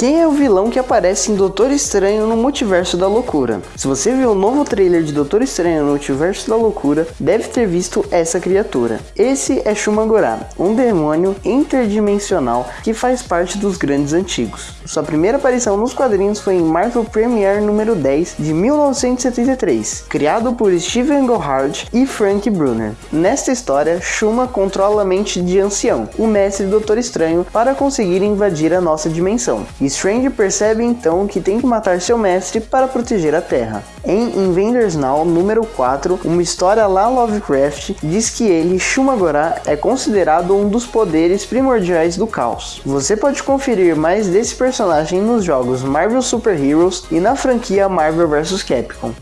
Quem é o vilão que aparece em Doutor Estranho no Multiverso da Loucura? Se você viu o novo trailer de Doutor Estranho no Multiverso da Loucura, deve ter visto essa criatura. Esse é Shumagorá, um demônio interdimensional que faz parte dos grandes antigos. Sua primeira aparição nos quadrinhos foi em Marvel Premiere número 10 de 1973, criado por Steven Gohard e Frank Brunner. Nesta história, Shuma controla a mente de Ancião, o mestre Doutor Estranho, para conseguir invadir a nossa dimensão. Strange percebe então que tem que matar seu mestre para proteger a Terra. Em Invaders Now número 4, uma história lá Lovecraft diz que ele, Shumagorá, é considerado um dos poderes primordiais do caos. Você pode conferir mais desse personagem nos jogos Marvel Super Heroes e na franquia Marvel vs Capcom.